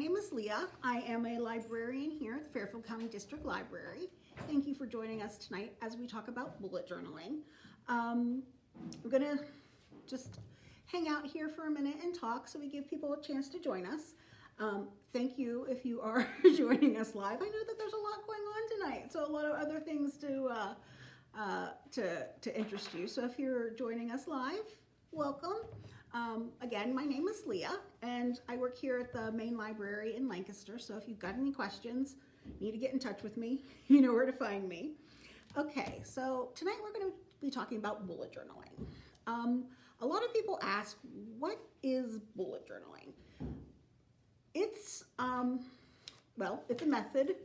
name is Leah. I am a librarian here at the Fairfield County District Library. Thank you for joining us tonight as we talk about bullet journaling. Um, we're gonna just hang out here for a minute and talk so we give people a chance to join us. Um, thank you if you are joining us live. I know that there's a lot going on tonight, so a lot of other things to uh, uh, to to interest you. So if you're joining us live, welcome. Um, again, my name is Leah, and I work here at the main library in Lancaster. So if you've got any questions, need to get in touch with me, you know where to find me. Okay, so tonight we're going to be talking about bullet journaling. Um, a lot of people ask, what is bullet journaling? It's, um, well, it's a method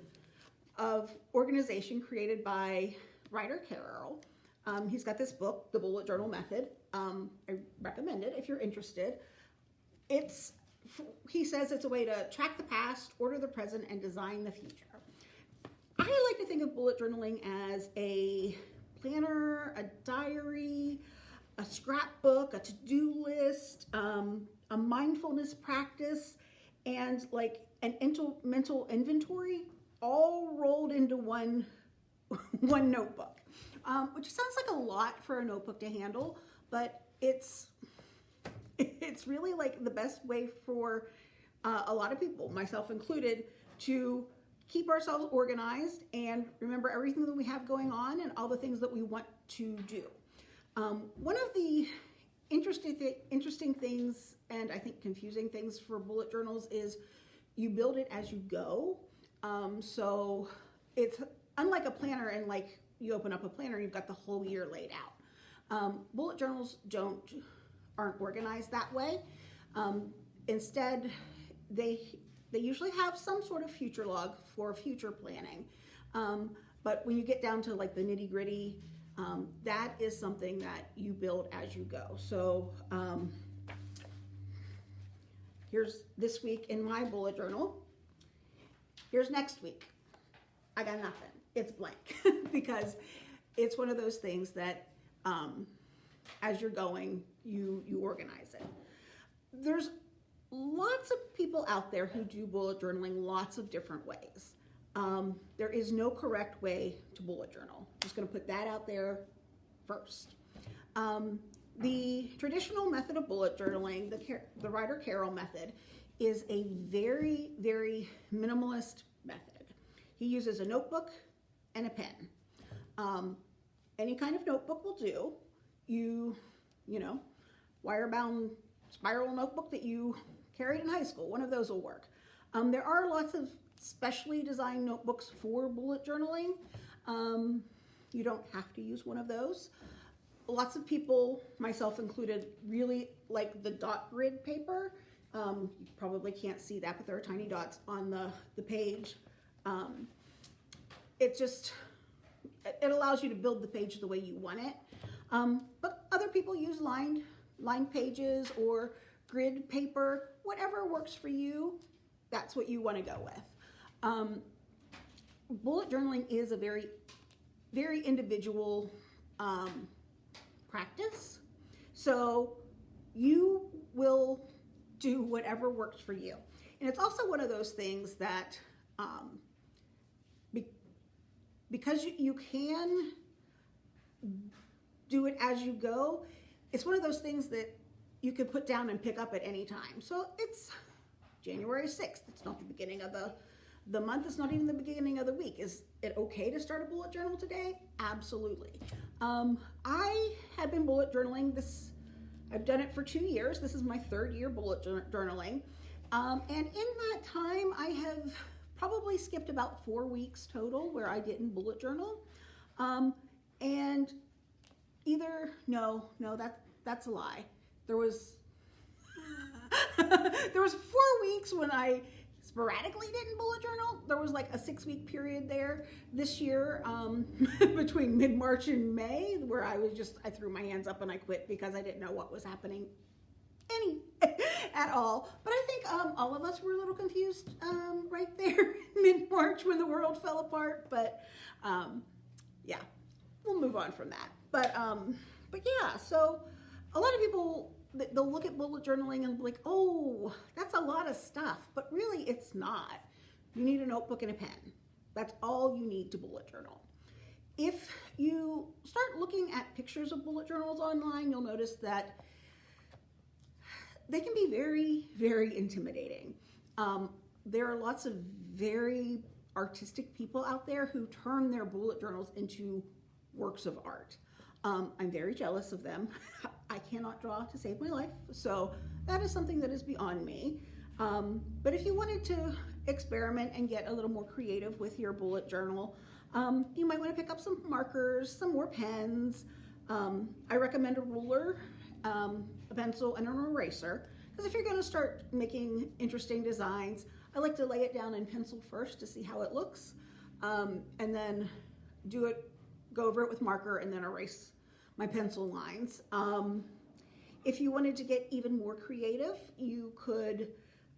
of organization created by Ryder Carroll. Um, he's got this book, The Bullet Journal Method. Um, I recommend it if you're interested. It's, he says it's a way to track the past, order the present, and design the future. I like to think of bullet journaling as a planner, a diary, a scrapbook, a to-do list, um, a mindfulness practice, and like an mental inventory all rolled into one, one notebook, um, which sounds like a lot for a notebook to handle, but it's it's really like the best way for uh, a lot of people, myself included, to keep ourselves organized and remember everything that we have going on and all the things that we want to do. Um, one of the interesting, th interesting things and I think confusing things for bullet journals is you build it as you go. Um, so it's unlike a planner and like you open up a planner, you've got the whole year laid out. Um, bullet journals don't aren't organized that way. Um, instead, they they usually have some sort of future log for future planning. Um, but when you get down to like the nitty gritty, um, that is something that you build as you go. So um, here's this week in my bullet journal. Here's next week. I got nothing. It's blank because it's one of those things that um, as you're going, you, you organize it. There's lots of people out there who do bullet journaling lots of different ways. Um, there is no correct way to bullet journal. Just gonna put that out there first. Um, the traditional method of bullet journaling, the, the Ryder Carroll method, is a very, very minimalist method. He uses a notebook and a pen. Um, any kind of notebook will do. You, you know, wire-bound spiral notebook that you carried in high school, one of those will work. Um, there are lots of specially designed notebooks for bullet journaling. Um, you don't have to use one of those. Lots of people, myself included, really like the dot grid paper. Um, you probably can't see that, but there are tiny dots on the, the page. Um, it just, it allows you to build the page the way you want it. Um, but other people use lined, lined pages or grid paper, whatever works for you, that's what you want to go with. Um, bullet journaling is a very, very individual um, practice. So you will do whatever works for you. And it's also one of those things that um, because you, you can do it as you go, it's one of those things that you can put down and pick up at any time. So it's January 6th. It's not the beginning of the, the month. It's not even the beginning of the week. Is it okay to start a bullet journal today? Absolutely. Um, I have been bullet journaling this, I've done it for two years. This is my third year bullet journaling. Um, and in that time, I have probably skipped about four weeks total where I didn't bullet journal. Um, and either, no, no, that, that's a lie. There was, there was four weeks when I sporadically didn't bullet journal. There was like a six week period there this year um, between mid-March and May where I was just, I threw my hands up and I quit because I didn't know what was happening any at all. But I think um, all of us were a little confused um, right there mid-March when the world fell apart. But um, yeah, we'll move on from that. But um, but yeah, so a lot of people they'll look at bullet journaling and be like, oh, that's a lot lot of stuff, but really it's not. You need a notebook and a pen. That's all you need to bullet journal. If you start looking at pictures of bullet journals online, you'll notice that they can be very, very intimidating. Um, there are lots of very artistic people out there who turn their bullet journals into works of art. Um, I'm very jealous of them. I cannot draw to save my life, so that is something that is beyond me. Um, but if you wanted to experiment and get a little more creative with your bullet journal, um, you might want to pick up some markers, some more pens. Um, I recommend a ruler, um, pencil, and an eraser. Because if you're going to start making interesting designs, I like to lay it down in pencil first to see how it looks, um, and then do it, go over it with marker, and then erase my pencil lines. Um, if you wanted to get even more creative, you could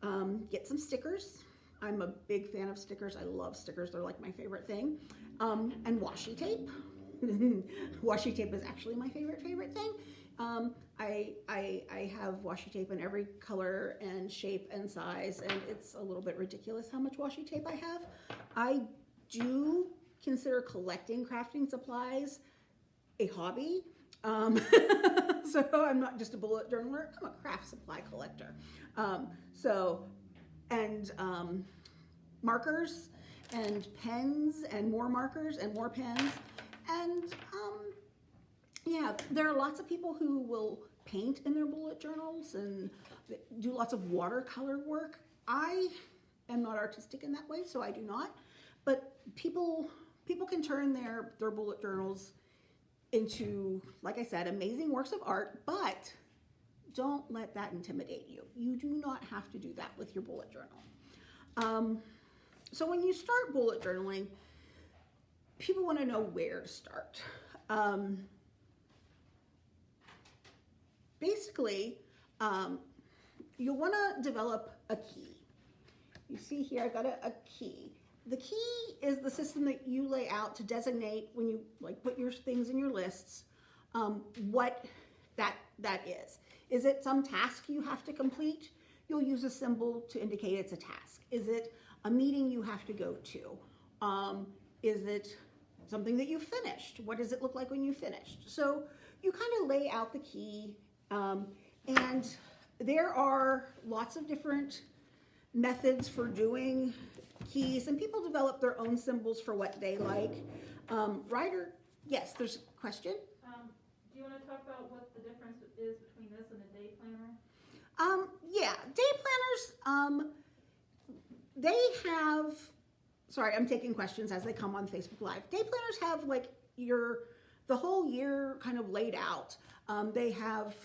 um, get some stickers. I'm a big fan of stickers. I love stickers. They're like my favorite thing. Um, and washi tape. washi tape is actually my favorite, favorite thing. Um, I, I, I have washi tape in every color and shape and size, and it's a little bit ridiculous how much washi tape I have. I do consider collecting crafting supplies a hobby. Um, so I'm not just a bullet journaler, I'm a craft supply collector. Um, so, and um, markers and pens and more markers and more pens. And um, yeah, there are lots of people who will paint in their bullet journals and do lots of watercolor work. I am not artistic in that way, so I do not. But people people can turn their, their bullet journals into, like I said, amazing works of art, but don't let that intimidate you. You do not have to do that with your bullet journal. Um, so when you start bullet journaling, people want to know where to start. Um, basically, um, you'll want to develop a key. You see here, I got a, a key. The key is the system that you lay out to designate when you like put your things in your lists, um, what that that is. Is it some task you have to complete? You'll use a symbol to indicate it's a task. Is it a meeting you have to go to? Um, is it something that you finished? What does it look like when you finished? So you kind of lay out the key um, and there are lots of different methods for doing keys and people develop their own symbols for what they like. Um, Ryder, yes, there's a question. Um, do you wanna talk about what the difference is between this and a day planner? Um, yeah, day planners, um, they have, sorry, I'm taking questions as they come on Facebook Live. Day planners have like your, the whole year kind of laid out. Um, they have,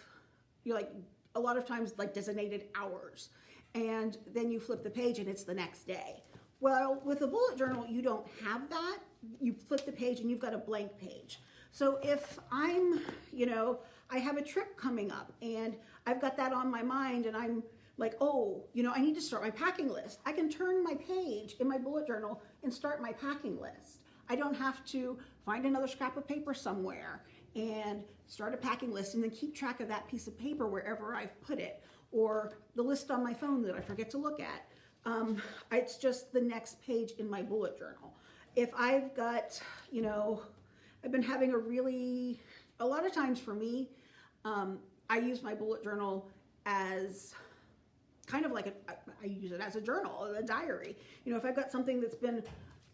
you like, a lot of times like designated hours. And then you flip the page and it's the next day. Well, with a bullet journal, you don't have that. You flip the page and you've got a blank page. So if I'm, you know, I have a trip coming up and I've got that on my mind and I'm like, oh, you know, I need to start my packing list. I can turn my page in my bullet journal and start my packing list. I don't have to find another scrap of paper somewhere and start a packing list and then keep track of that piece of paper wherever I've put it or the list on my phone that I forget to look at. Um, it's just the next page in my bullet journal. If I've got, you know, I've been having a really, a lot of times for me, um, I use my bullet journal as kind of like a, I use it as a journal, a diary. You know, if I've got something that's been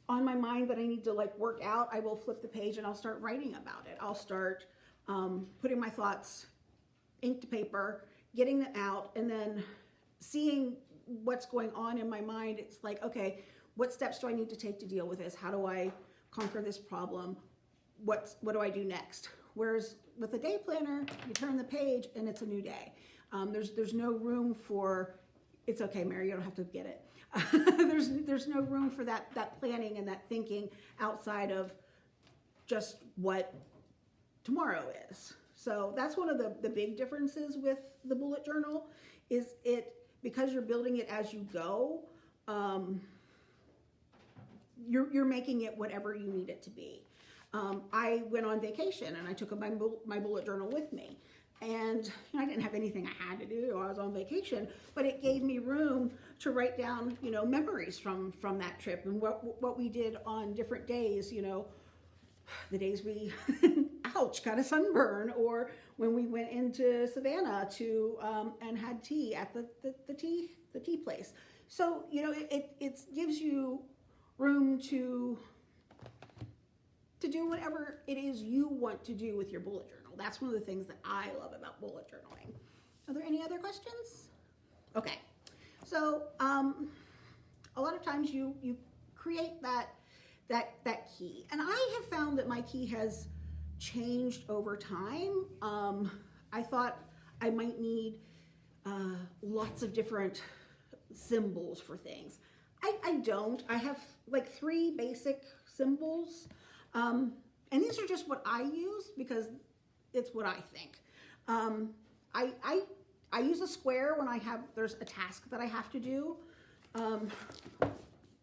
on my mind that I need to like work out, I will flip the page and I'll start writing about it. I'll start um, putting my thoughts ink to paper, getting them out, and then seeing what's going on in my mind. It's like, okay, what steps do I need to take to deal with this? How do I conquer this problem? What's, what do I do next? Whereas with a day planner, you turn the page and it's a new day. Um, there's, there's no room for, it's okay, Mary, you don't have to get it. there's, there's no room for that, that planning and that thinking outside of just what tomorrow is. So that's one of the, the big differences with the bullet journal is it because you're building it as you go, um, you're, you're making it whatever you need it to be. Um, I went on vacation and I took my, my bullet journal with me. And you know, I didn't have anything I had to do. I was on vacation, but it gave me room to write down, you know, memories from from that trip and what what we did on different days. You know, the days we, ouch, got a sunburn, or when we went into Savannah to um, and had tea at the, the the tea the tea place. So you know, it it it gives you room to to do whatever it is you want to do with your bullet journal. That's one of the things that I love about bullet journaling. Are there any other questions? Okay, so um, a lot of times you you create that that that key, and I have found that my key has changed over time. Um, I thought I might need uh, lots of different symbols for things. I, I don't. I have like three basic symbols. Um, and these are just what I use because it's what I think. Um, I, I, I use a square when I have, there's a task that I have to do. Um,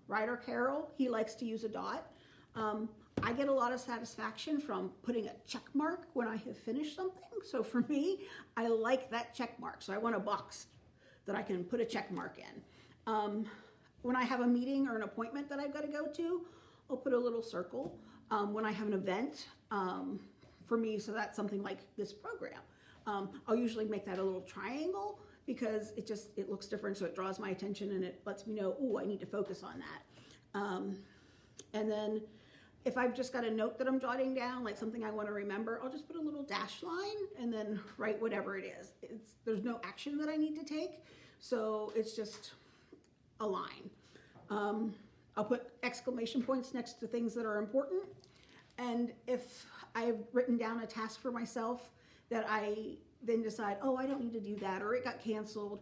Ryder Carroll, he likes to use a dot. Um, I get a lot of satisfaction from putting a check mark when I have finished something. So for me, I like that check mark. So I want a box that I can put a check mark in. Um, when I have a meeting or an appointment that I've got to go to, I'll put a little circle. Um, when I have an event, um, for me, so that's something like this program. Um, I'll usually make that a little triangle because it just it looks different, so it draws my attention and it lets me know, oh, I need to focus on that. Um, and then if I've just got a note that I'm jotting down, like something I want to remember, I'll just put a little dash line and then write whatever it is. It's, there's no action that I need to take, so it's just a line. Um, I'll put exclamation points next to things that are important. And if I've written down a task for myself that I then decide, oh, I don't need to do that, or it got canceled,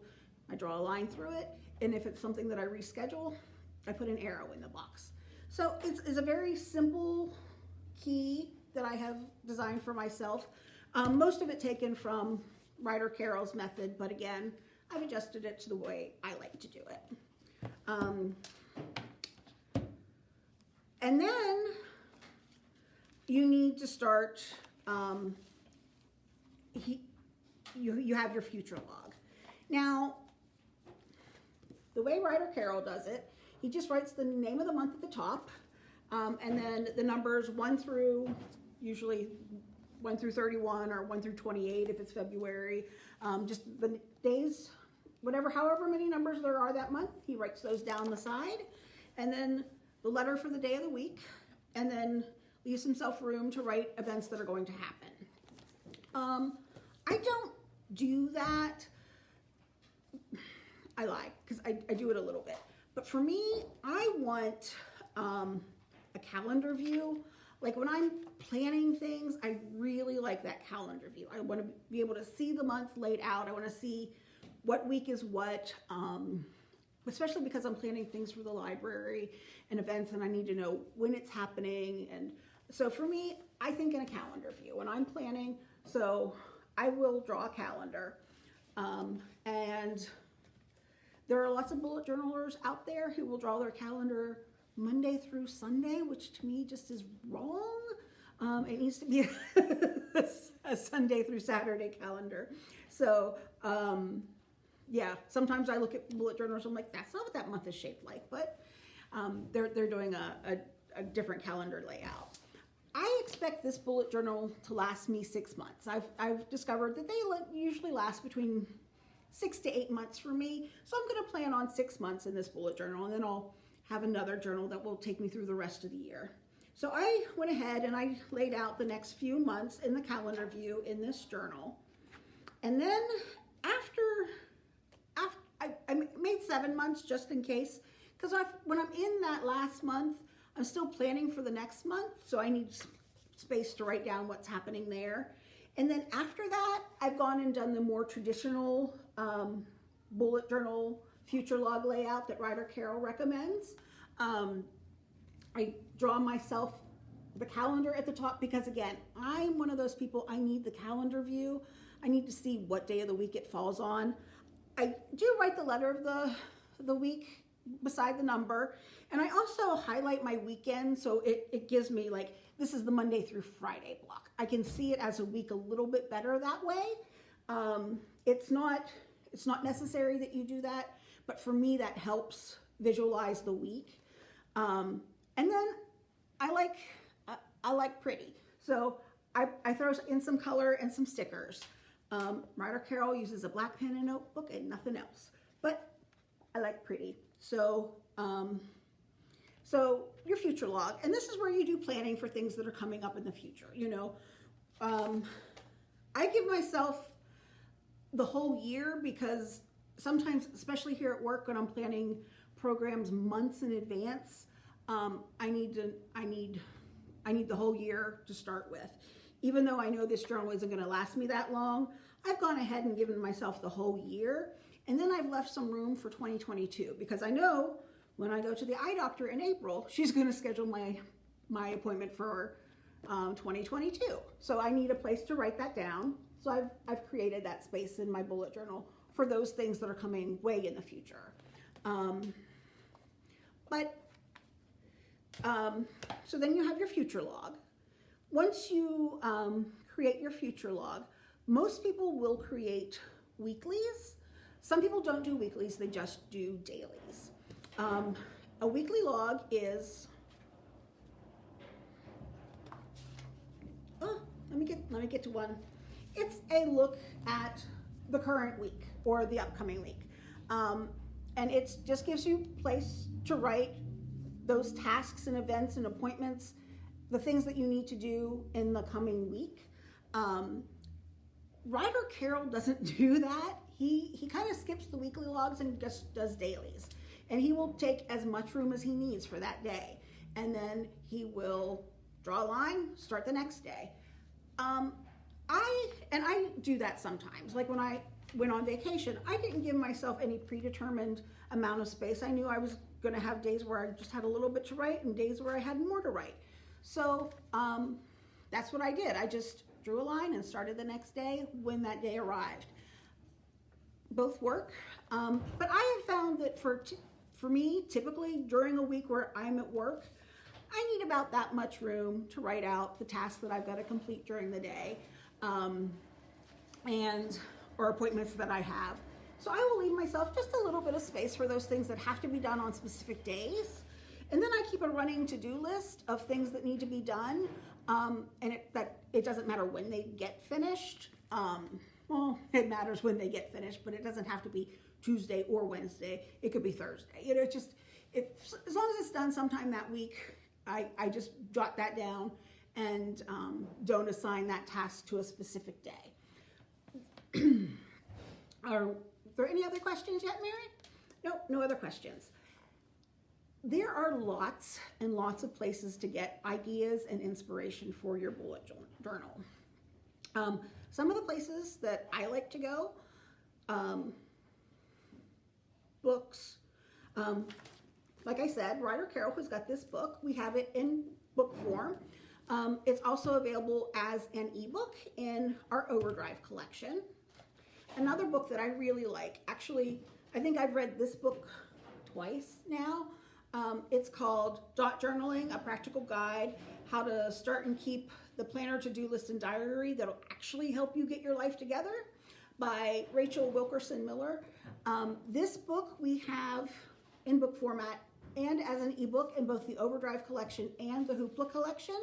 I draw a line through it. And if it's something that I reschedule, I put an arrow in the box. So it's, it's a very simple key that I have designed for myself. Um, most of it taken from Ryder Carroll's method, but again, I've adjusted it to the way I like to do it. Um, and then you need to start, um, he, you, you have your future log. Now, the way Ryder Carroll does it, he just writes the name of the month at the top, um, and then the numbers one through, usually one through 31 or one through 28 if it's February, um, just the days, whatever, however many numbers there are that month, he writes those down the side, and then the letter for the day of the week, and then leaves himself room to write events that are going to happen. Um, I don't do that. I lie because I, I do it a little bit. But for me, I want um, a calendar view. Like when I'm planning things, I really like that calendar view. I want to be able to see the month laid out. I want to see what week is what, um, especially because I'm planning things for the library and events and I need to know when it's happening. And so for me, I think in a calendar view when I'm planning. So I will draw a calendar. Um, and there are lots of bullet journalers out there who will draw their calendar Monday through Sunday, which to me just is wrong. Um, it needs to be a, Sunday through Saturday calendar. So, um, yeah, sometimes I look at bullet journals, and I'm like, that's not what that month is shaped like, but um, they're, they're doing a, a, a different calendar layout. Expect this bullet journal to last me six months. I've, I've discovered that they usually last between six to eight months for me. So I'm going to plan on six months in this bullet journal and then I'll have another journal that will take me through the rest of the year. So I went ahead and I laid out the next few months in the calendar view in this journal. And then after, after I, I made seven months just in case, because when I'm in that last month, I'm still planning for the next month, so I need space to write down what's happening there. And then after that, I've gone and done the more traditional um, bullet journal future log layout that Ryder Carroll recommends. Um, I draw myself the calendar at the top because again, I'm one of those people, I need the calendar view. I need to see what day of the week it falls on. I do write the letter of the, the week beside the number. And I also highlight my weekend so it, it gives me like, this is the Monday through Friday block. I can see it as a week a little bit better that way. Um, it's not it's not necessary that you do that, but for me that helps visualize the week. Um, and then I like I, I like pretty, so I, I throw in some color and some stickers. Um, Ryder Carroll uses a black pen and notebook and nothing else, but I like pretty. So um, so your future log, and this is where you do planning for things that are coming up in the future. You know, um, I give myself the whole year because sometimes, especially here at work, when I'm planning programs months in advance, um, I need to, I need, I need the whole year to start with. Even though I know this journal isn't going to last me that long, I've gone ahead and given myself the whole year, and then I've left some room for 2022 because I know when I go to the eye doctor in April, she's going to schedule my my appointment for um, 2022. So I need a place to write that down. So I've, I've created that space in my bullet journal for those things that are coming way in the future. Um, but um, so then you have your future log. Once you um, create your future log, most people will create weeklies. Some people don't do weeklies, they just do dailies. Um, a weekly log is oh, let me get let me get to one. It's a look at the current week or the upcoming week, um, and it just gives you place to write those tasks and events and appointments, the things that you need to do in the coming week. Um, Ryder Carroll doesn't do that. He he kind of skips the weekly logs and just does dailies, and he will take as much room as he needs for that day, and then he will draw a line, start the next day. Um, I and I do that sometimes. Like when I went on vacation, I didn't give myself any predetermined amount of space. I knew I was going to have days where I just had a little bit to write and days where I had more to write. So um, that's what I did. I just drew a line and started the next day when that day arrived. Both work, um, but I have found that for for me, typically during a week where I'm at work, I need about that much room to write out the tasks that I've got to complete during the day, um, and or appointments that I have. So I will leave myself just a little bit of space for those things that have to be done on specific days. And then I keep a running to-do list of things that need to be done. Um, and it, that it doesn't matter when they get finished. Um, well, it matters when they get finished, but it doesn't have to be Tuesday or Wednesday. It could be Thursday. You know, just as long as it's done sometime that week, I, I just jot that down and um, don't assign that task to a specific day. Are there any other questions yet, Mary? Nope, no other questions. There are lots and lots of places to get ideas and inspiration for your bullet journal. Um, some of the places that I like to go, um, books. Um, like I said, Ryder Carroll has got this book. We have it in book form. Um, it's also available as an ebook in our Overdrive collection. Another book that I really like, actually, I think I've read this book twice now. Um, it's called Dot Journaling, a practical guide, how to start and keep the planner, to-do list, and diary that'll actually help you get your life together by Rachel Wilkerson Miller. Um, this book we have in book format and as an ebook in both the Overdrive collection and the Hoopla collection.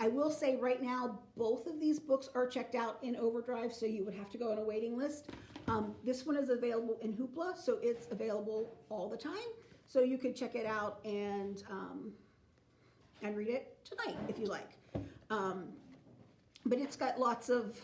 I will say right now, both of these books are checked out in Overdrive, so you would have to go on a waiting list. Um, this one is available in Hoopla, so it's available all the time. So you could check it out and um, and read it tonight if you like. Um, but it's got lots of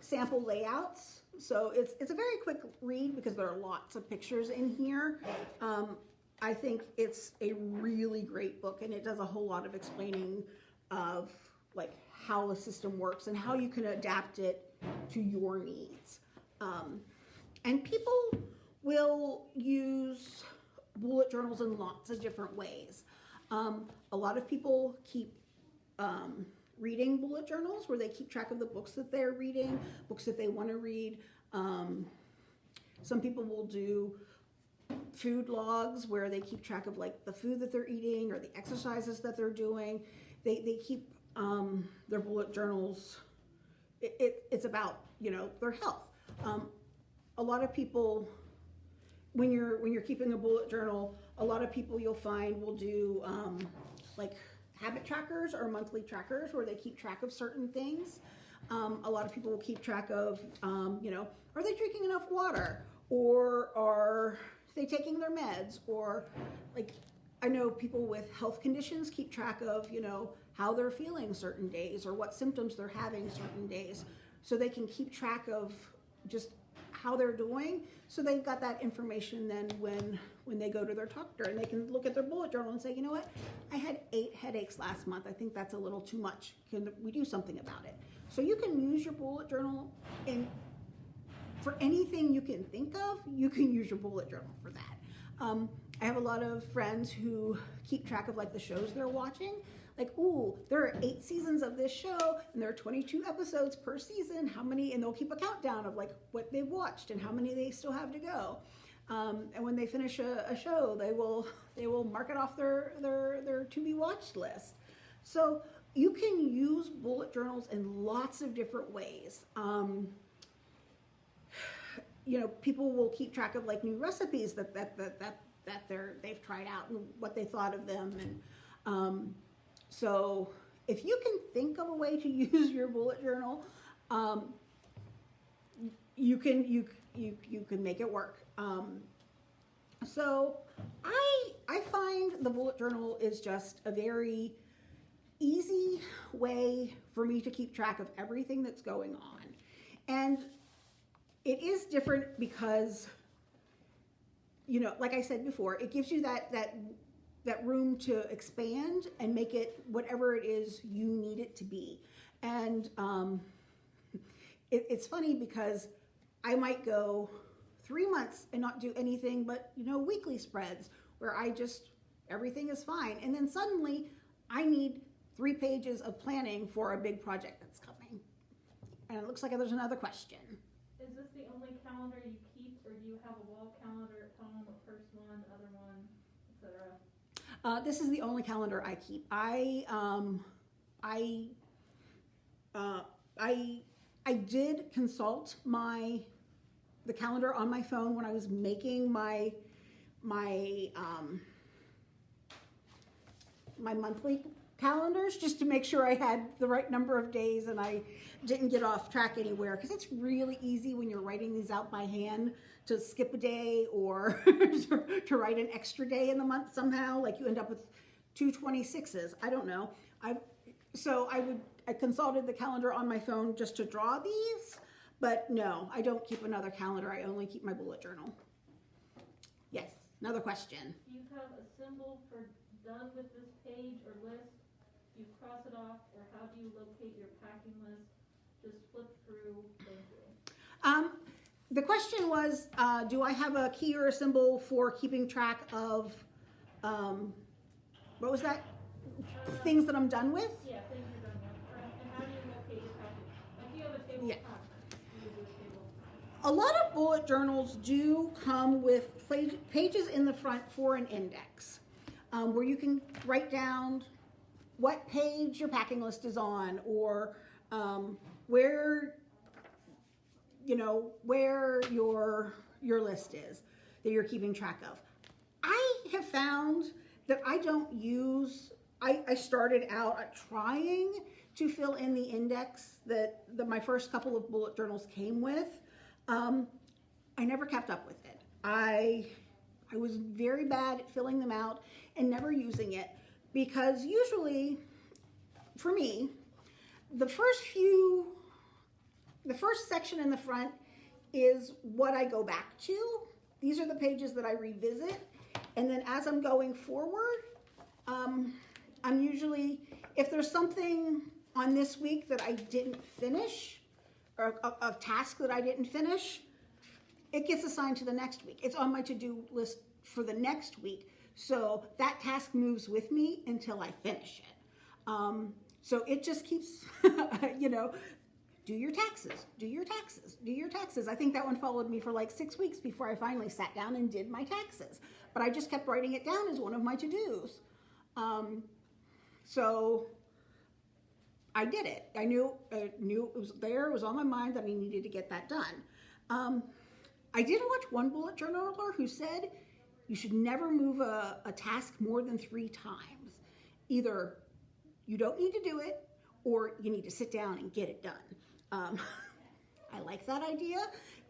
sample layouts, so it's it's a very quick read because there are lots of pictures in here. Um, I think it's a really great book, and it does a whole lot of explaining of like how the system works and how you can adapt it to your needs. Um, and people will use bullet journals in lots of different ways. Um, a lot of people keep um, reading bullet journals where they keep track of the books that they're reading, books that they want to read. Um, some people will do food logs where they keep track of like the food that they're eating or the exercises that they're doing. They, they keep um, their bullet journals. It, it, it's about you know, their health. Um, a lot of people, when you're when you're keeping a bullet journal, a lot of people you'll find will do um, like habit trackers or monthly trackers where they keep track of certain things. Um, a lot of people will keep track of, um, you know, are they drinking enough water? Or are they taking their meds? Or like I know people with health conditions keep track of, you know, how they're feeling certain days or what symptoms they're having certain days. So they can keep track of just how they're doing. So they've got that information then when when they go to their doctor and they can look at their bullet journal and say you know what i had eight headaches last month i think that's a little too much can we do something about it so you can use your bullet journal in for anything you can think of you can use your bullet journal for that um, i have a lot of friends who keep track of like the shows they're watching like, ooh, there are eight seasons of this show and there are 22 episodes per season. How many? And they'll keep a countdown of like what they've watched and how many they still have to go. Um, and when they finish a, a, show, they will they will mark it off their their their to be watched list. So you can use bullet journals in lots of different ways. Um, you know, people will keep track of like new recipes that that that that, that they're they've tried out and what they thought of them and. Um, so if you can think of a way to use your bullet journal, um, you can you you you can make it work. Um, so I I find the bullet journal is just a very easy way for me to keep track of everything that's going on, and it is different because you know, like I said before, it gives you that that that room to expand and make it whatever it is you need it to be. And um, it, it's funny because I might go three months and not do anything but, you know, weekly spreads where I just, everything is fine. And then suddenly I need three pages of planning for a big project that's coming. And it looks like there's another question. Is this the only calendar you keep, or do you have a wall calendar at home, a first one, other one, etc.? Uh, this is the only calendar I keep. I um, I uh, I I did consult my the calendar on my phone when I was making my my um, my monthly calendars just to make sure I had the right number of days and I didn't get off track anywhere. Because it's really easy when you're writing these out by hand to skip a day or to write an extra day in the month somehow like you end up with two 26s i don't know. I so i would i consulted the calendar on my phone just to draw these but no i don't keep another calendar i only keep my bullet journal yes another question Do you have a symbol for done with this page or list? Do you cross it off, or how do you locate your packing list? Just flip through, thank you. um, the question was uh, do i have a key or a symbol for keeping track of um, what was that Uh, things that i'm done with Yeah, things you're done with, or, and how do you locate your packing? Like, you have a table Yeah. of contents, you would do a table. A lot of bullet journals do come with pages in the front for an index, um, where you can write down what page your packing list is on, or um, where you know where your your list is that you're keeping track of. I have found that I don't use. I, I started out trying to fill in the index that, that my first couple of bullet journals came with. Um, I never kept up with it. I I was very bad at filling them out and never using it because usually, for me, the first few, the first section in the front is what I go back to. These are the pages that I revisit, and then as I'm going forward, um, I'm usually if there's something on this week that I didn't finish, or a, a task that I didn't finish, it gets assigned to the next week. It's on my to-do list for the next week. So that task moves with me until I finish it. Um, so it just keeps, you know, do your taxes, do your taxes, do your taxes. I think that one followed me for like six weeks before I finally sat down and did my taxes. But I just kept writing it down as one of my to-dos. Um, so I did it. I knew, I knew it was there. It was on my mind that I needed to get that done. Um, I did watch one bullet journaler who said you should never move a, a task more than three times. Either you don't need to do it or you need to sit down and get it done. Um, I like that idea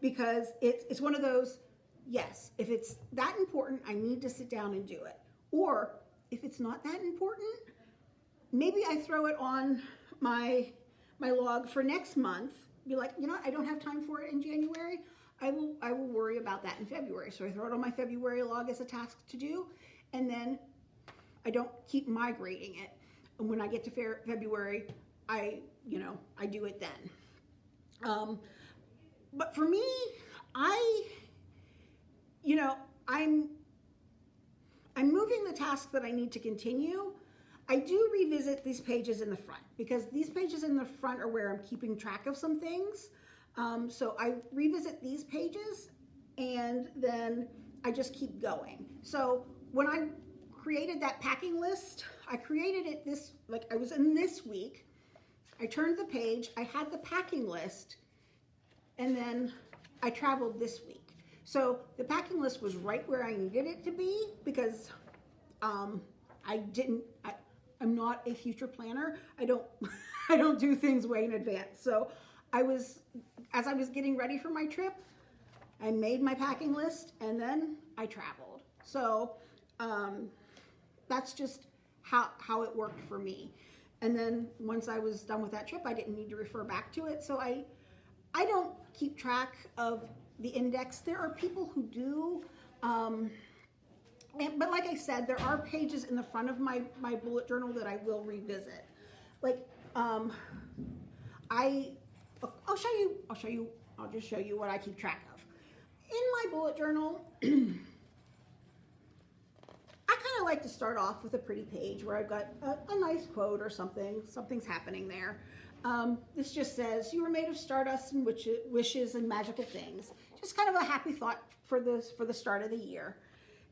because it's, it's one of those, yes, if it's that important, I need to sit down and do it. Or if it's not that important, maybe I throw it on my my log for next month. Be like, you know, I don't have time for it in January. I will I will worry about that in February. So I throw it on my February log as a task to do, and then I don't keep migrating it. And when I get to Fe- February, I you know I do it then. Um, but for me, I you know I'm I'm moving the task that I need to continue. I do revisit these pages in the front because these pages in the front are where I'm keeping track of some things. Um, so I revisit these pages and then I just keep going. So when I created that packing list, I created it this, like I was in this week. I turned the page, I had the packing list, and then I traveled this week. So the packing list was right where I needed it to be because um, I didn't. I, I'm not a future planner. I don't. I don't do things way in advance. So I was, as I was getting ready for my trip, I made my packing list and then I traveled. So um, that's just how how it worked for me. And then once I was done with that trip, I didn't need to refer back to it. So I I don't keep track of the index. There are people who do. Um, but like I said, there are pages in the front of my, my bullet journal that I will revisit. Like, um, I, I'll show you, I'll show you, I'll just show you what I keep track of. In my bullet journal, I kind of like to start off with a pretty page where I've got a, a nice quote or something, something's happening there. Um, this just says, you were made of stardust and wishes, wishes and magical things. Just kind of a happy thought for this, for the start of the year.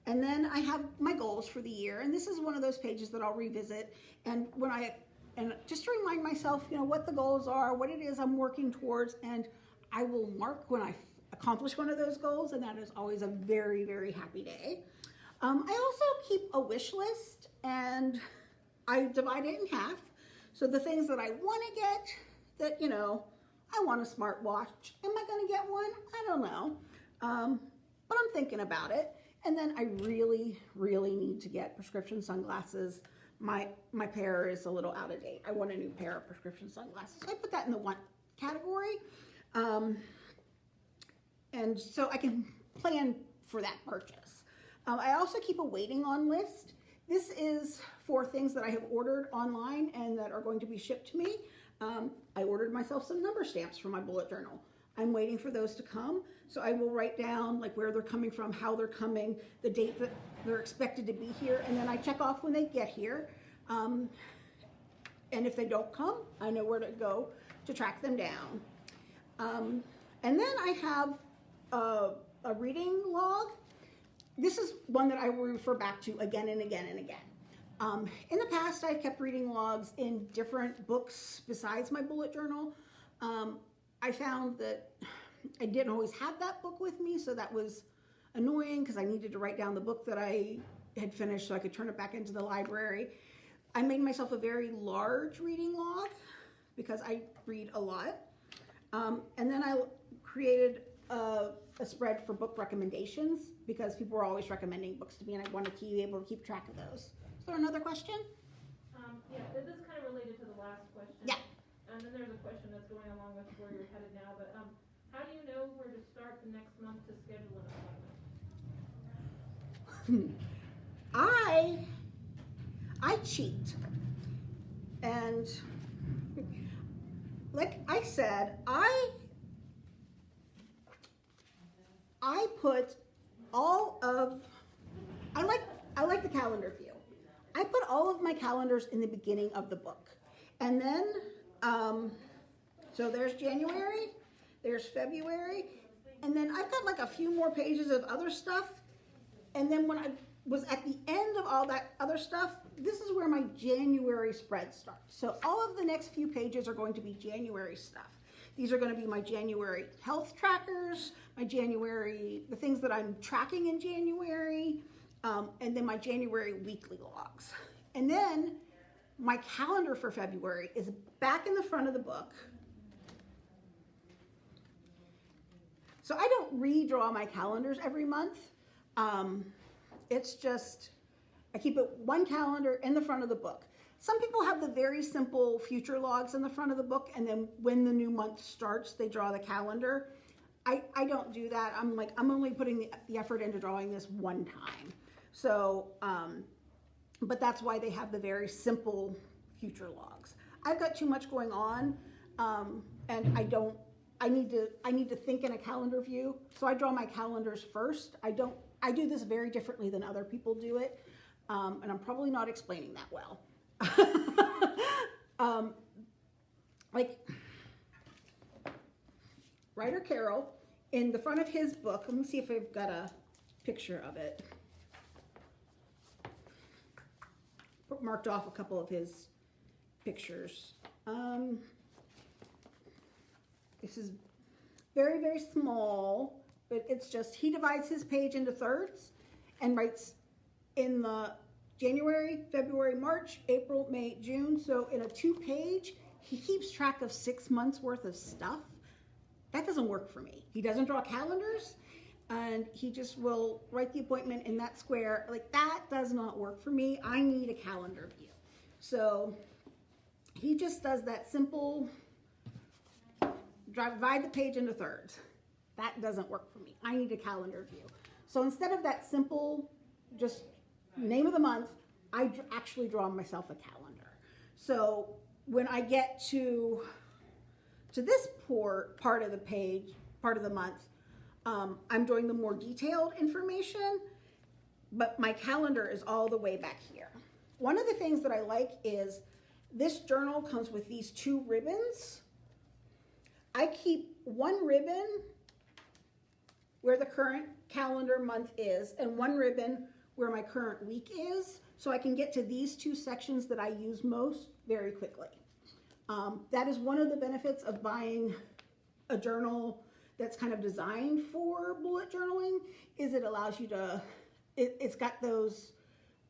And then I have my goals for the year, and this is one of those pages that I'll revisit. And when I, and just to remind myself, you know, what the goals are, what it is I'm working towards, and I will mark when I accomplish one of those goals, and that is always a very, very happy day. Um, I also keep a wish list, and I divide it in half. So the things that I want to get, that you know, I want a smartwatch. Am I going to get one? I don't know, um, but I'm thinking about it. And then I really, really need to get prescription sunglasses. My my pair is a little out of date. I want a new pair of prescription sunglasses. So I put that in the one category. Um, and so I can plan for that purchase. Um, I also keep a waiting on list. This is for things that I have ordered online and that are going to be shipped to me. Um, I ordered myself some number stamps for my bullet journal. I'm waiting for those to come. So I will write down like where they're coming from, how they're coming, the date that they're expected to be here, and then I check off when they get here. Um, and if they don't come, I know where to go to track them down. Um, and then I have a, a reading log. This is one that I will refer back to again and again and again. Um, in the past, I've kept reading logs in different books besides my bullet journal. Um, I found that I didn't always have that book with me, so that was annoying because I needed to write down the book that I had finished so I could turn it back into the library. I made myself a very large reading log because I read a lot. Um, and then I created a, a, spread for book recommendations because people were always recommending books to me and I wanted to be able to keep track of those. Is there another question? Um, yeah, this is kind of related to the last question. Yeah. And then there's a question that's going along with where you're headed now, but, um, how do you know where to start the next month to schedule an appointment? I I cheat. And like I said, I I put all of I like I like the calendar view. I put all of my calendars in the beginning of the book. And then um, so there's January, there's February, and then I've got like a few more pages of other stuff. And then when I was at the end of all that other stuff, this is where my January spread starts. So all of the next few pages are going to be January stuff. These are going to be my January health trackers, my January, the things that I'm tracking in January, um, and then my January weekly logs. And then my calendar for February is back in the front of the book. So I don't redraw my calendars every month. Um, it's just, I keep it one calendar in the front of the book. Some people have the very simple future logs in the front of the book, and then when the new month starts, they draw the calendar. I, I don't do that. I'm like, I'm only putting the, the effort into drawing this one time. So, um, but that's why they have the very simple future logs. I've got too much going on, um, and I don't, I need to, I need to think in a calendar view. So I draw my calendars first. I don't, I do this very differently than other people do it. Um, and I'm probably not explaining that well. um, like Ryder Carroll, in the front of his book, let me see if I've got a picture of it. Marked off a couple of his pictures. Um, this is very, very small, but it's just, he divides his page into thirds and writes in the January, February, March, April, May, June. So in a two page, he keeps track of six months worth of stuff. That doesn't work for me. He doesn't draw calendars and he just will write the appointment in that square. Like that does not work for me. I need a calendar view. So he just does that simple, divide the page into thirds. That doesn't work for me. I need a calendar view. So instead of that simple, just name of the month, I actually draw myself a calendar. So when I get to to this poor part of the page, part of the month, um, I'm doing the more detailed information, but my calendar is all the way back here. One of the things that I like is this journal comes with these two ribbons. I keep one ribbon where the current calendar month is and one ribbon where my current week is so I can get to these two sections that I use most very quickly. Um, that is one of the benefits of buying a journal that's kind of designed for bullet journaling is it allows you to, it, has got those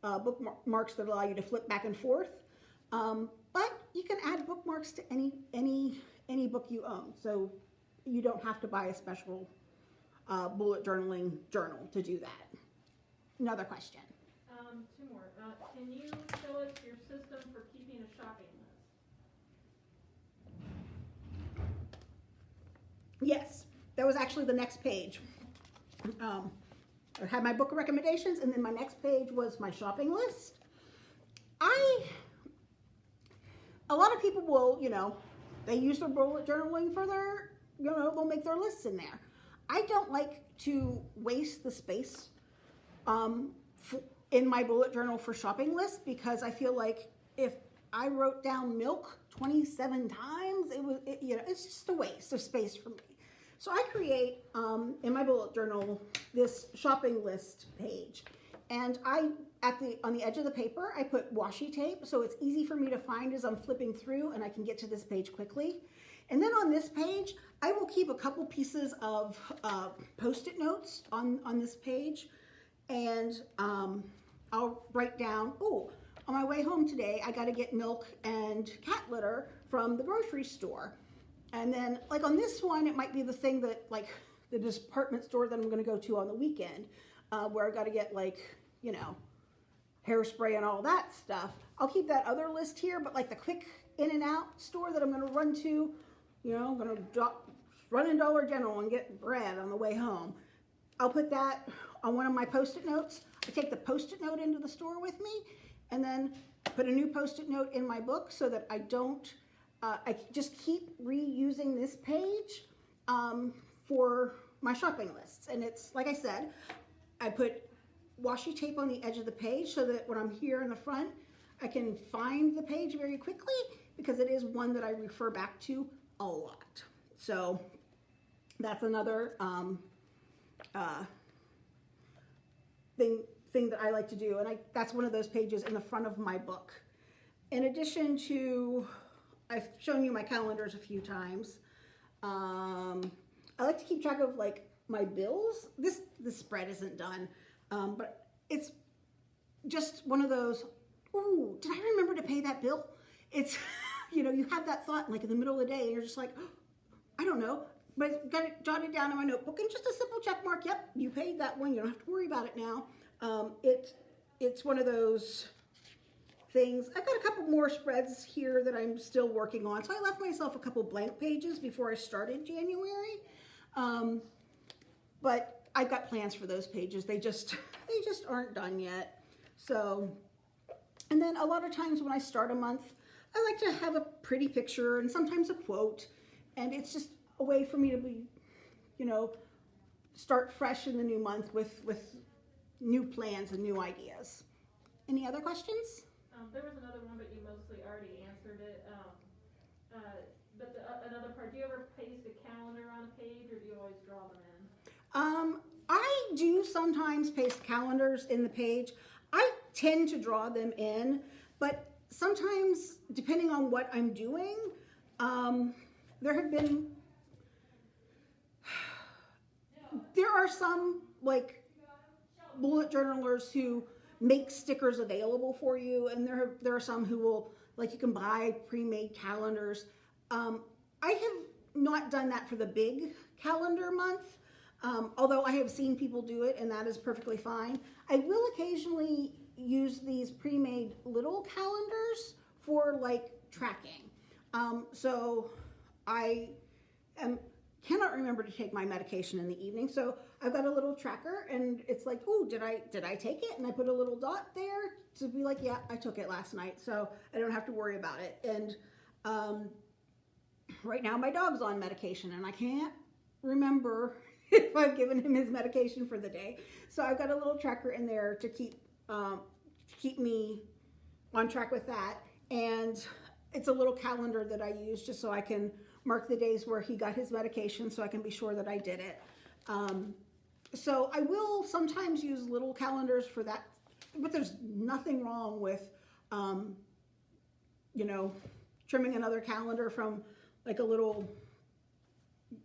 uh, bookmarks that allow you to flip back and forth. Um, but you can add bookmarks to any, any, any book you own. So you don't have to buy a special uh, bullet journaling journal to do that. Another question. Um, two more. Uh, can you show us your system for keeping a shopping list? Yes, that was actually the next page. Um, I had my book of recommendations, and then my next page was my shopping list. I, a lot of people will, you know, they use their bullet journaling for their, you know, they'll make their lists in there. I don't like to waste the space um, in my bullet journal for shopping lists because I feel like if I wrote down milk 27 times, it was, it, you know, it's just a waste of space for me. So I create um, in my bullet journal this shopping list page, and I at the on the edge of the paper I put washi tape so it's easy for me to find as I'm flipping through, and I can get to this page quickly. And then on this page, I will keep a couple pieces of uh, post-it notes on, on this page. And um, I'll write down, oh, on my way home today, I got to get milk and cat litter from the grocery store. And then like on this one, it might be the thing that like the department store that I'm going to go to on the weekend, uh, where I got to get like, you know, hairspray and all that stuff. I'll keep that other list here, but like the quick in and out store that I'm going to run to you know, I'm gonna drop, run in Dollar General and get bread on the way home. I'll put that on one of my post-it notes. I take the post-it note into the store with me and then put a new post-it note in my book so that I don't, uh, I just keep reusing this page um, for my shopping lists. And it's, like I said, I put washi tape on the edge of the page so that when I'm here in the front, I can find the page very quickly because it is one that I refer back to a lot. So that's another um, uh, thing thing that I like to do, and I, that's one of those pages in the front of my book. In addition to, I've shown you my calendars a few times. Um, I like to keep track of like my bills. This this spread isn't done, um, but it's just one of those. Ooh, did I remember to pay that bill? It's you know you have that thought like in the middle of the day, and you're just like, I don't know, but got it jotted down in my notebook and just a simple check mark. Yep, you paid that one. You don't have to worry about it now. Um, it it's one of those things. I've got a couple more spreads here that I'm still working on. So I left myself a couple blank pages before I started January. Um, but I've got plans for those pages. They just, they just aren't done yet. So, and then a lot of times when I start a month, I like to have a pretty picture and sometimes a quote. And it's just a way for me to be, you know, start fresh in the new month with, with new plans and new ideas. Any other questions? Um, there was another one, but you mostly already answered it. Um, uh, but the, uh, another part, do you ever paste a calendar on a page or do you always draw them in? Um, I do sometimes paste calendars in the page. I tend to draw them in, but sometimes, depending on what I'm doing, um, there have been, there are some like bullet journalers who make stickers available for you, and there there are some who will like you can buy pre-made calendars. Um, I have not done that for the big calendar month, um, although I have seen people do it, and that is perfectly fine. I will occasionally use these pre-made little calendars for like tracking. Um, so I am cannot remember to take my medication in the evening. So I've got a little tracker and it's like, oh, did I did I take it? And I put a little dot there to be like, yeah, I took it last night. So I don't have to worry about it. And um, right now my dog's on medication and I can't remember if I've given him his medication for the day. So I've got a little tracker in there to keep um, keep me on track with that. And it's a little calendar that I use just so I can mark the days where he got his medication so I can be sure that I did it. Um, so I will sometimes use little calendars for that, but there's nothing wrong with, um, you know, trimming another calendar from like a little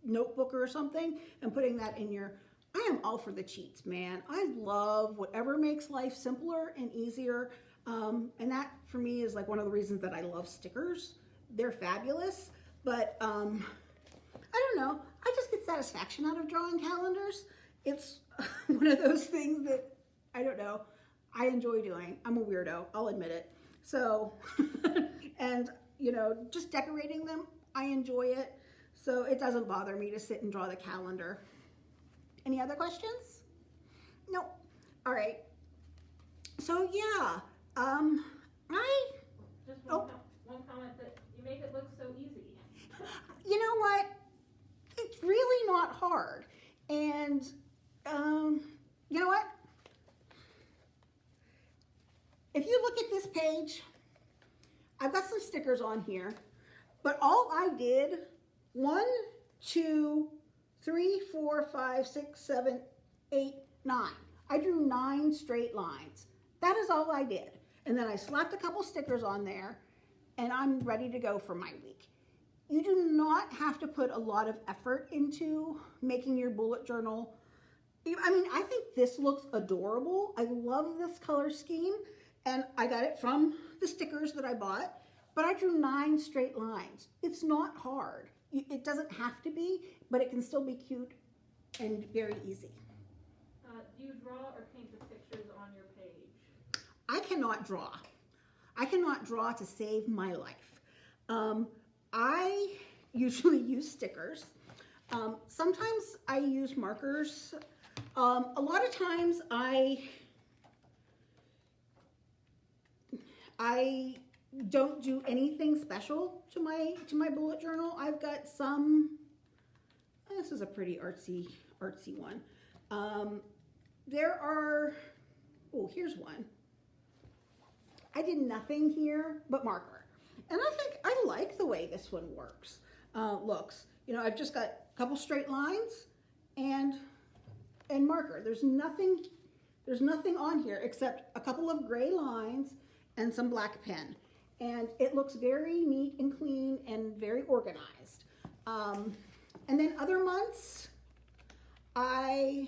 notebook or something and putting that in your, I am all for the cheats, man. I love whatever makes life simpler and easier. Um, and that for me is like one of the reasons that I love stickers. They're fabulous. But um, I don't know. I just get satisfaction out of drawing calendars. It's one of those things that I don't know. I enjoy doing. I'm a weirdo. I'll admit it. So, and you know, just decorating them, I enjoy it. So it doesn't bother me to sit and draw the calendar. Any other questions? Nope. All right. So yeah, um, I. Just one, Oh. com- one comment that you make it look so easy. you know what? It's really not hard. And um, you know what? If you look at this page, I've got some stickers on here, but all I did one, two, three, four, five, six, seven, eight, nine. I drew nine straight lines. That is all I did. And then I slapped a couple stickers on there and I'm ready to go for my week. You do not have to put a lot of effort into making your bullet journal. I mean, I think this looks adorable. I love this color scheme and I got it from the stickers that I bought, but I drew nine straight lines. It's not hard. It doesn't have to be, but it can still be cute and very easy. Uh, do you draw or paint the pictures on your page? I cannot draw. I cannot draw to save my life. Um, I usually use stickers. Um, sometimes I use markers. Um, a lot of times I I don't do anything special to my to my bullet journal. I've got some. This is a pretty artsy artsy one. Um, there are. Oh, here's one. I did nothing here but marker. And I think I like the way this one works, uh, looks. You know, I've just got a couple straight lines and, and marker. There's nothing There's nothing on here except a couple of gray lines and some black pen. And it looks very neat and clean and very organized. Um, and then other months, I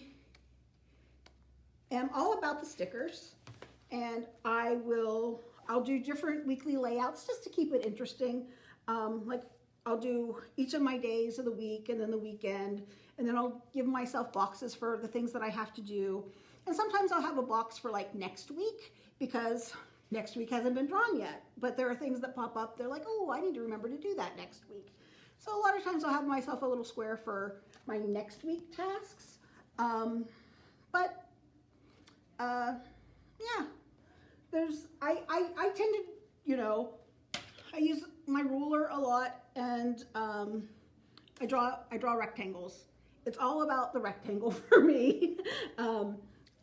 am all about the stickers and I will, I'll do different weekly layouts just to keep it interesting. Um, like I'll do each of my days of the week and then the weekend, and then I'll give myself boxes for the things that I have to do. And sometimes I'll have a box for like next week because next week hasn't been drawn yet. But there are things that pop up, they're like, oh, I need to remember to do that next week. So a lot of times I'll have myself a little square for my next week tasks. Um, but uh, yeah, there's, I, I, I tend to, you know, I use my ruler a lot and um, I draw, I draw rectangles. It's all about the rectangle for me. um,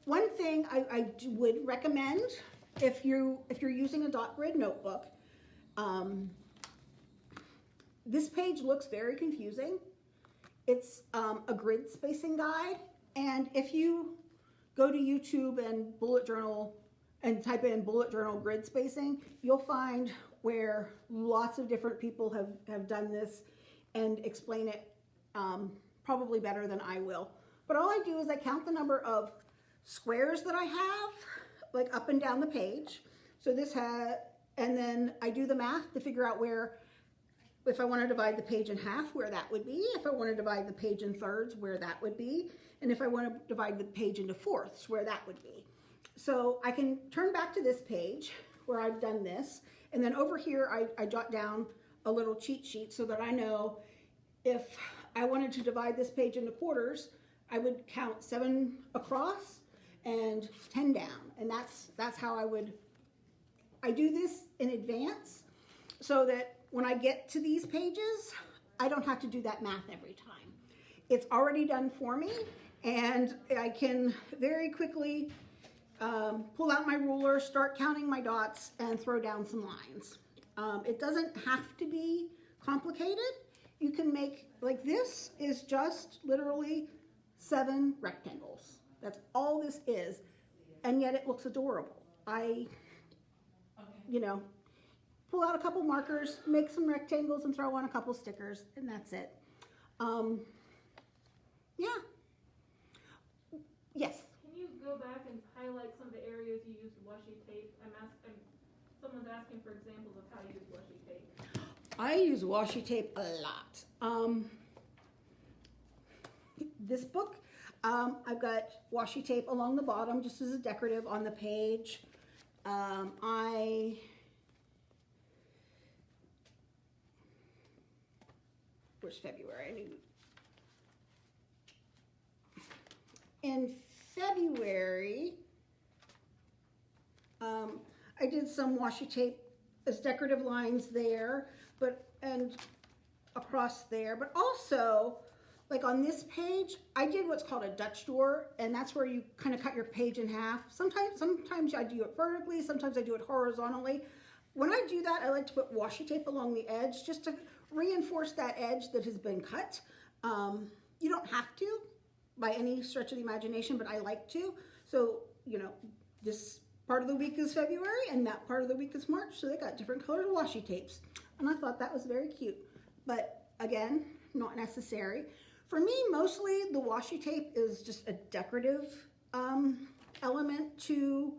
one thing I, I would recommend if you if you're using a dot grid notebook, um, this page looks very confusing. It's um, a grid spacing guide, and if you go to YouTube and bullet journal and type in bullet journal grid spacing, you'll find where lots of different people have, have done this and explain it um, probably better than I will. But all I do is I count the number of squares that I have, like up and down the page. So this has, and then I do the math to figure out where, if I want to divide the page in half, where that would be. If I want to divide the page in thirds, where that would be. And if I want to divide the page into fourths, where that would be. So I can turn back to this page where I've done this. And then over here, I, I jot down a little cheat sheet so that I know if I wanted to divide this page into quarters, I would count seven across and 10 down. And that's, that's how I would, I do this in advance so that when I get to these pages, I don't have to do that math every time. It's already done for me and I can very quickly um, pull out my ruler, start counting my dots, and throw down some lines. Um, it doesn't have to be complicated. You can make, like this is just literally seven rectangles. That's all this is, and yet it looks adorable. I, you know, pull out a couple markers, make some rectangles, and throw on a couple stickers, and that's it. Um, yeah. Yes Can you go back and highlight some of the areas you used washi tape? I'm asking, someone's asking for examples of how you use washi tape. I use washi tape a lot. Um, this book, um, I've got washi tape along the bottom just as a decorative on the page. Um, I where's February? In February, um, I did some washi tape as decorative lines there, but and across there, but also like on this page, I did what's called a Dutch door, and that's where you kind of cut your page in half. Sometimes, sometimes I do it vertically, sometimes I do it horizontally. When I do that, I like to put washi tape along the edge just to reinforce that edge that has been cut. Um, you don't have to, by any stretch of the imagination, but I like to. So, you know, this part of the week is February and that part of the week is March, so they got different colored washi tapes. And I thought that was very cute. But again, not necessary. For me, mostly the washi tape is just a decorative um, element to,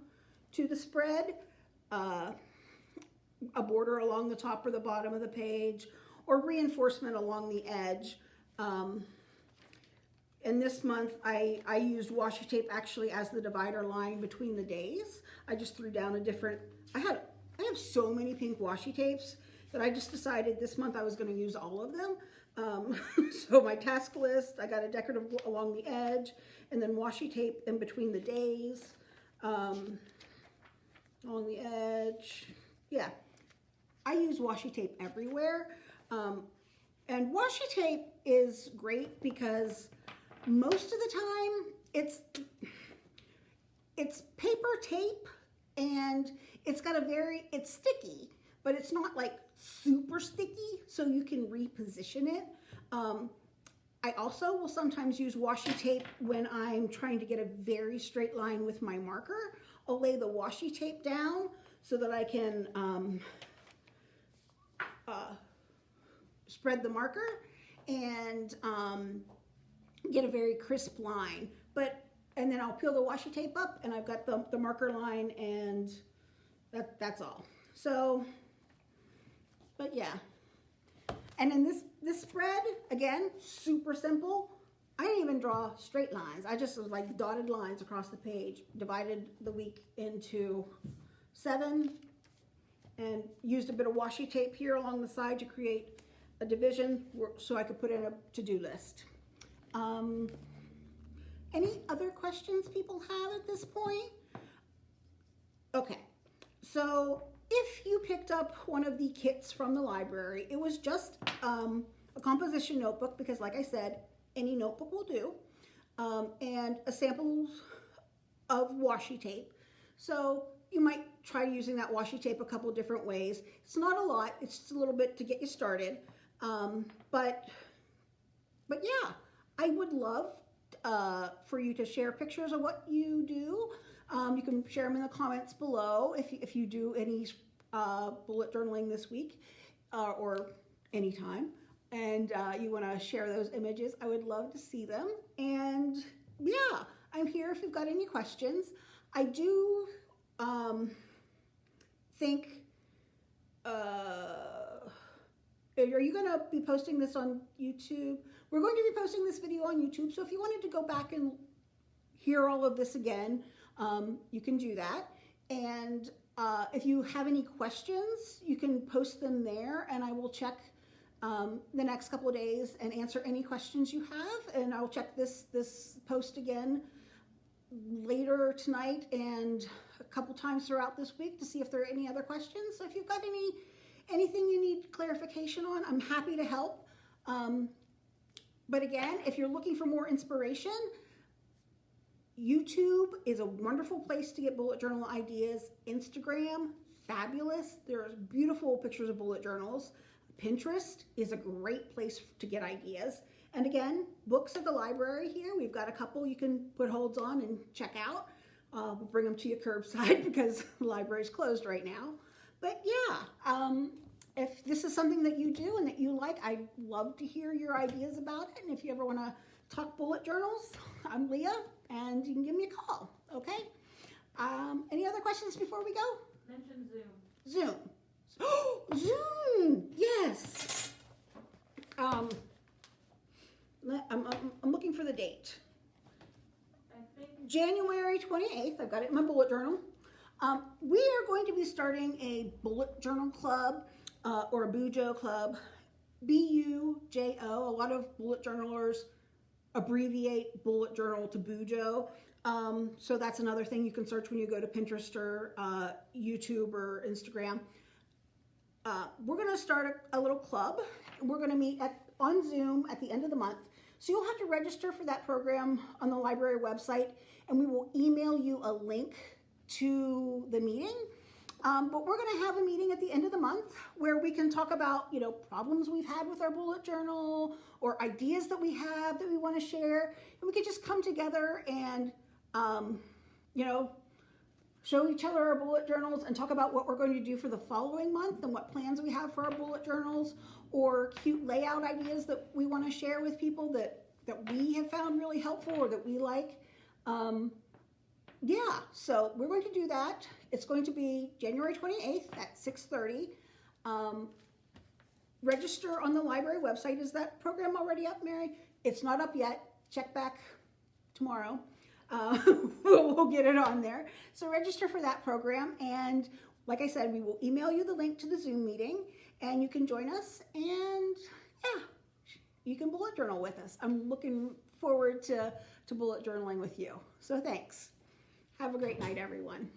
to the spread. Uh, a border along the top or the bottom of the page, or reinforcement along the edge. Um, and this month, I, I used washi tape actually as the divider line between the days. I just threw down a different, I had, I have so many pink washi tapes that I just decided this month I was gonna use all of them. Um, so my task list, I got a decorative along the edge, and then washi tape in between the days, um, along the edge. Yeah, I use washi tape everywhere. Um, and washi tape is great because most of the time it's it's paper tape and it's got a very it's sticky but it's not like super sticky so you can reposition it um, I also will sometimes use washi tape when I'm trying to get a very straight line with my marker. I'll lay the washi tape down so that I can um, uh, spread the marker and um, get a very crisp line. But and then I'll peel the washi tape up and I've got the, the marker line and that, that's all. So, but yeah. And in this, this spread, again, super simple. I didn't even draw straight lines. I just was like dotted lines across the page, divided the week into seven and used a bit of washi tape here along the side to create a division so I could put in a to-do list. Um, any other questions people have at this point? Okay, so if you picked up one of the kits from the library, it was just um, a composition notebook because, like I said, any notebook will do, um, and a sample of washi tape. So you might try using that washi tape a couple different ways. It's not a lot; it's just a little bit to get you started. Um, but but yeah, I would love uh, for you to share pictures of what you do. Um, you can share them in the comments below if you, if you do any uh, bullet journaling this week uh, or anytime. And uh, you want to share those images, I would love to see them. And yeah, I'm here if you've got any questions. I do um, think. Uh, are you going to be posting this on YouTube? We're going to be posting this video on YouTube, so if you wanted to go back and hear all of this again, um, you can do that. And uh, if you have any questions, you can post them there, and I will check um, the next couple of days and answer any questions you have. And I'll check this this post again later tonight and a couple times throughout this week to see if there are any other questions. So if you've got any anything you need clarification on, I'm happy to help. Um, but again, if you're looking for more inspiration, YouTube is a wonderful place to get bullet journal ideas. Instagram, fabulous. There's beautiful pictures of bullet journals. Pinterest is a great place to get ideas. And again, books at the library here. We've got a couple you can put holds on and check out. Uh, we'll bring them to your curbside because the library's closed right now. But yeah, um, if this is something that you do and that you like, I'd love to hear your ideas about it. And if you ever want to talk bullet journals, I'm Leah, and you can give me a call, okay? Um, any other questions before we go? Mention Zoom. Zoom. Zoom, yes. Um, I'm, I'm, I'm looking for the date. I think January 28th, I've got it in my bullet journal. Um, we are going to be starting a bullet journal club uh, or a Bujo club. B U J O. A lot of bullet journalers abbreviate bullet journal to Bujo. Um, so that's another thing you can search when you go to Pinterest or uh, YouTube or Instagram. Uh, we're going to start a, a little club. We're going to meet at, on Zoom at the end of the month. So you'll have to register for that program on the library website, and we will email you a link to the meeting. Um, but we're going to have a meeting at the end of the month where we can talk about, you know, problems we've had with our bullet journal or ideas that we have that we want to share. And we could just come together and, um, you know, show each other our bullet journals and talk about what we're going to do for the following month and what plans we have for our bullet journals or cute layout ideas that we want to share with people that, that we have found really helpful or that we like. Um, yeah, so we're going to do that. It's going to be January 28th at 6.30. Um, register on the library website. Is that program already up, Mary? It's not up yet. Check back tomorrow. Uh, we'll, get it on there. So register for that program. And like I said, we will email you the link to the Zoom meeting and you can join us and yeah, you can bullet journal with us. I'm looking forward to, to bullet journaling with you. So thanks. Have a great night, everyone.